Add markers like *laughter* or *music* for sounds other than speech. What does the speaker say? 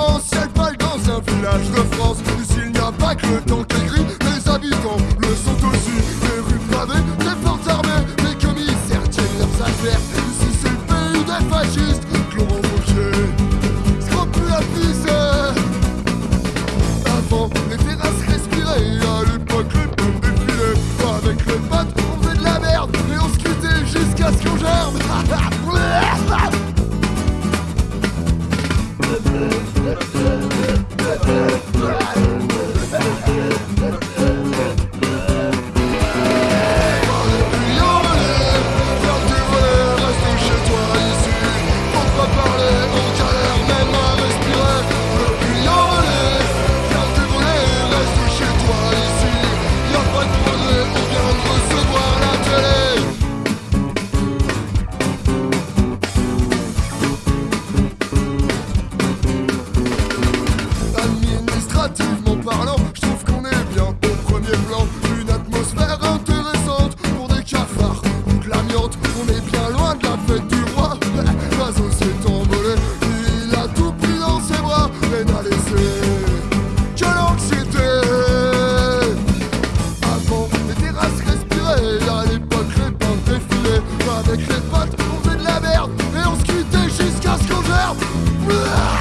provinciale pâle dans un village de France. Ici, il n'y a pas que le temps qui gris, les habitants le sont aussi. Les rues pavées, les fortes armées, les commissaires tiennent leurs affaires. Ici, c'est le pays des fascistes, Laurent Fauché. Scropulatise. Avant, les terrasses respiraient, à l'époque, les pommes défilaient. Avec les pattes, on faisait de la merde, et on se jusqu'à ce qu'on germe. *laughs* la fête du roi. L'oiseau s'est envolé, il a tout pris dans ses bras, et n'a laissé que l'anxiété. Avant, les terrasses respiraient, à l'époque, les pentes défilaient. Avec les potes, on faisait de la merde, et on se jusqu'à ce qu'on gère.